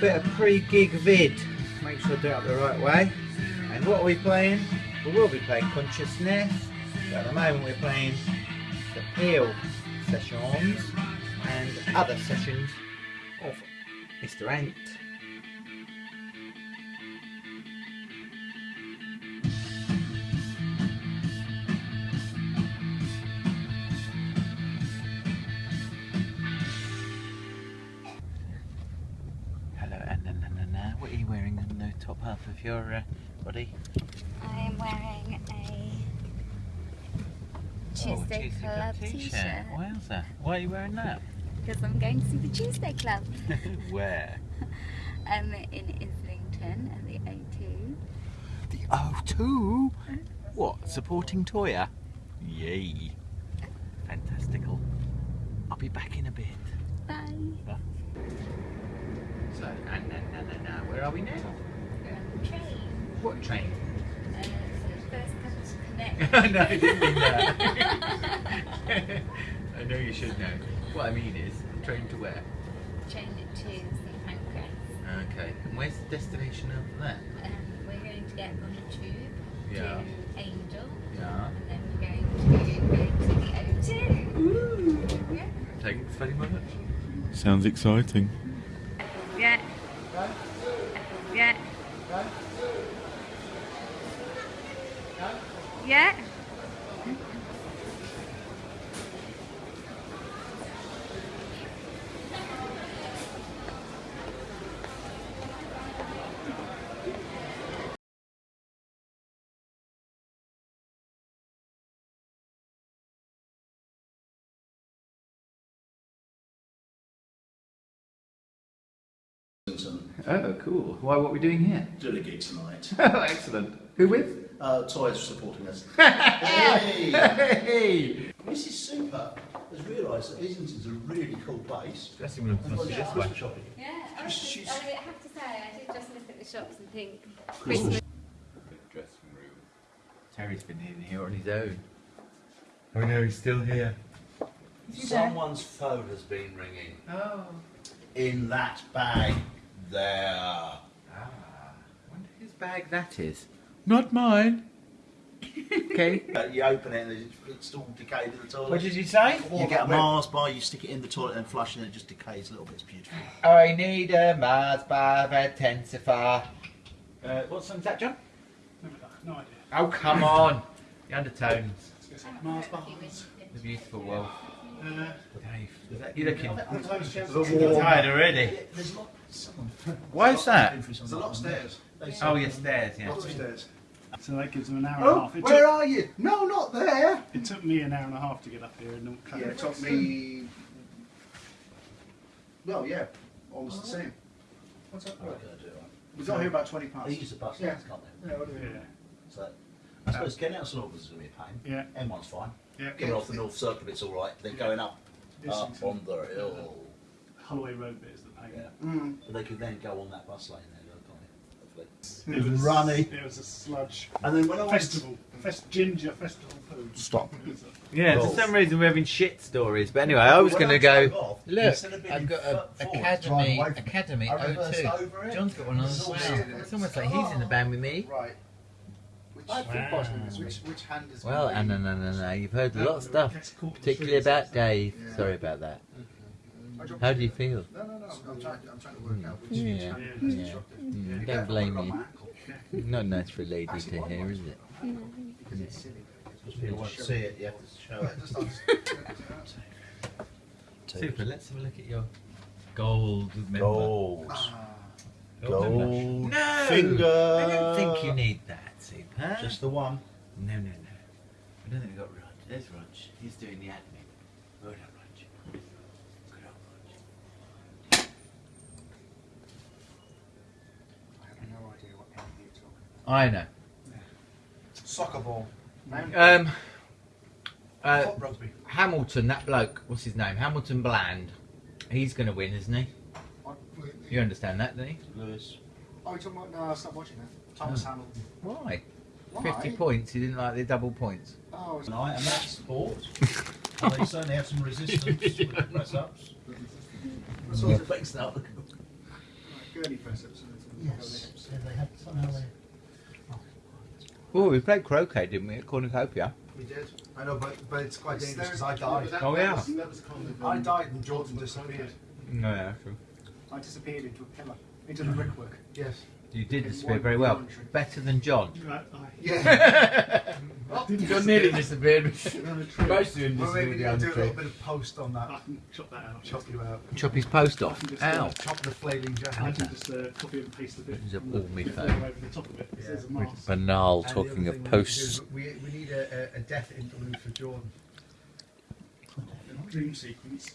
bit of pre-gig vid. Make sure I do it the right way. And what are we playing? We will be playing Consciousness. But at the moment we're playing the Peel sessions and other sessions of Mr. Ant. What are you wearing on the top half of your uh, body? I am wearing a Tuesday oh, Club t-shirt Wowza. Why are you wearing that? because I'm going to see the Tuesday Club Where? um, in Islington at the O2. The O2? What? Supporting Toyah? Yay. Fantastical. I'll be back in a bit. Bye. So, and, and, and, and, and, where are we now? We're on the train. What train? Uh, it's First Capital Connect. no, I didn't mean that. I know you should know. What I mean is, train to where? train to St Pancras. Okay. And where's the destination after that? Um, we're going to get on a tube Yeah. to Angel, Yeah. and then we're going to go to the O2. Ooh. Yeah. Thanks very much. Sounds exciting. Yeah. Yeah. Yeah. Oh, cool. Why, what are we doing here? doing a gig tonight. Oh, excellent. Who with? Uh, Toys supporting us. Hey! hey! Mrs. Super has realised that Islington's a really cool place. Dressing room And must be she's this way. shopping. Yeah, I, was She's- just, I have to say, I did just look at the shops and think Christmas. Dressing room. Terry's been in here on his own. Oh no, he's still here. Someone's phone has been ringing Oh. in that bag there. Ah. wonder whose bag that is. Not mine. okay. Uh, you open it and it's- it's all decayed in the toilet. What did you say? You get a Mars bar, you stick it in the toilet and flush and it just decays a little bit. It's beautiful. I need a Mars bar intensifier. Uh, what song's that, John? No idea. Oh, come on. The undertones. Mars bars. The beautiful wolf. Uh, Dave, is that, you looking warm- tired already? There's a lot. Someone. Why is that? There's a lot of stairs. Oh, yes, stairs, yeah. lots of stairs. So that gives them an hour and a Oh, half. It where took, are you? No, not there. it took me an hour and a half to get up here. And Yeah, it took me. Well, yeah, almost the same. What's up? What are we gonna do, right? We got here about 20 They past. use the bus Yeah. lanes, can't they? Yeah, what do we Yeah, So, I suppose getting out of St Albans is going to be a pain. yeah, M1's fine. yeah. Coming off the North Circle it's all right. Then going up, up on the hill. Holloway Road bit is the pain. Yeah. Mm. But they could then go on that bus lane there, can't they? Hopefully. It was Runny. It was a sludge And then when I went festival, fest, ginger festival poo. Stop. It was Yeah, for some reason we're having shit stories. But anyway, I was going to go. off, Look, instead of being I've got a Academy drive away from it, Academy I reversed O2. over it. John's got one on as It's well. It's almost like ah. he's in the band with me. Right. Which, Wow. which, which hand is Well, going no, no, no, no. You've heard a lot of stuff, particularly about Dave. Sorry about that. How do you feel? No, no, no. I'm trying, I'm trying to work out which. Yeah, Yeah. is yeah. constructed. Mm, Be don't blame I've got you. my ankle. Not nice for a lady to hear, is it? Because it's silly. Because people won't see it, you have to show it. just ask. Super. Let's have a look at your gold member. Gold. Ah, Gold. Gold No, finger. I don't think you need that, Super. Just the one. No, no, no. I don't think we've got Rog. There's Rog. He's doing the admin. Well done, Rog. Good old Rog. I have no idea what hand you're talking I know. Soccer ball. Um, uh, Foot rugby. Hamilton, that bloke, what's his name? Hamilton Bland. He's going to win, isn't he? You understand that, don't you? Lewis. Oh, you're talking about. No, stop watching that. Thomas Hamilton. Why? Why? 50 points. He didn't like the double points. Oh, it's- Tonight, and that's sport. and they certainly have some resistance with the press ups. sort of- Thanks now. Good. gurney press ups. Yes. They had somehow they. Oh, we played croquet, didn't we, at Cornucopia? We did. I know, but, but it's quite dangerous because I died. Oh, yeah. That was kind of, I um, died and Jordan disappeared. No, yeah, true. I disappeared into a pillar, into the brickwork. Yes. You did In disappear very well. Better than John. Right, aye. Yeah. John nearly disappeared. On a tree. Most of them well, maybe disappeared we down do a little bit of post on I that. can chop that out. Chop you out. Chop his post off. I Ow. uh, Chop the flaming I jacket. can just uh, copy and paste a bit. Use up and all then my phone. over the top of it. 'cause There's a mask. Banal And the talking other of thing we need to do posts. is We, we need a, a, a death interlude for Jordan. Dream sequence.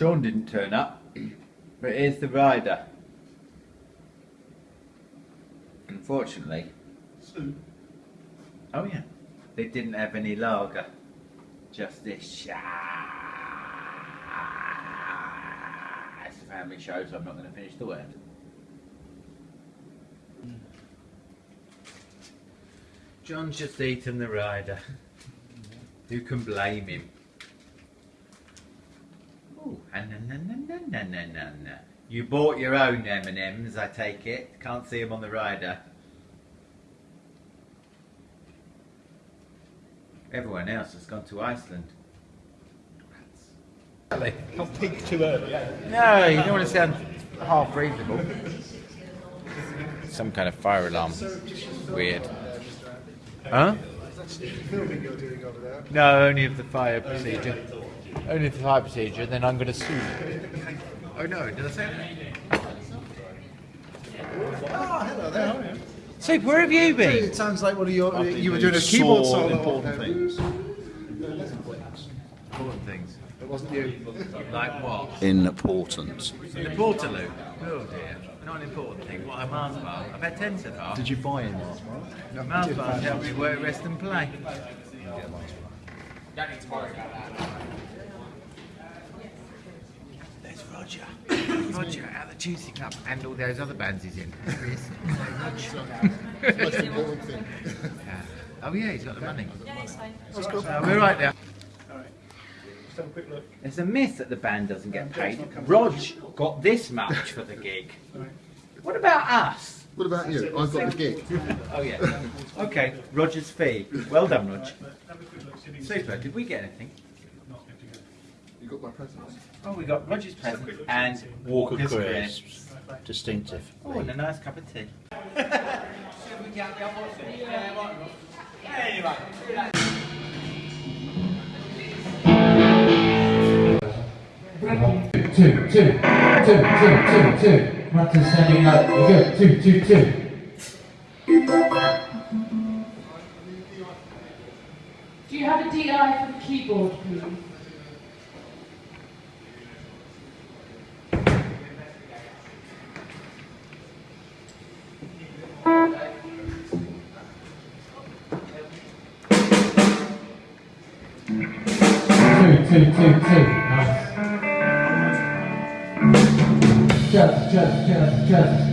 Sean didn't turn up, but here's the rider. Unfortunately, oh yeah, they didn't have any lager, just this. It's a family show, so I'm not going to finish the word. Hmm. John's just eaten the rider. Who can blame him? Na na na na na. You bought your own M&Ms, I take it. Can't see them on the rider. Everyone else has gone to Iceland. Not peak too early. Eh? No, you don't want to sound half reasonable. Some kind of fire alarm. Weird. Huh? that's the filming you're doing over there. No, only of the fire procedure. Only of the fire procedure, then I'm going to sue. Oh no, did I say that? Oh, hello there. Oh, Soup, where have you been? It sounds like one of your. I've You were doing doing a keyboard sore solo. important there. things. Important things. It wasn't you. Like what? In important. The Portaloo. Oh dear. Not an important thing. What, a Mars bar? I've had ten so far. Did you buy any? Mars bars help me work, rest and play. There's Roger. Roger at the Tuesday Club and all those other bands he's in. There he is. Yeah. Oh yeah, he's got the money. Yeah, it's fine. Uh, we're right there. Just have a quick look. There's a myth that the band doesn't get paid. Rog got this much for the gig. What about us? What about you? I've got the gig. Oh yeah. Okay, Roger's fee. Well done, Rog. Right, but have a quick look. see if you can Super. Did we get anything? Not good to go. You got my presents. Oh, we got Roger's present and Walker's crisps. Distinctive. Oh, and a nice cup of tea. Two, two, two, two, two, two. Martin standing up. You go. Two, two, two. Do you have a DI for the keyboard, please? Two, two, two, two. Nice. Just, just, just, just.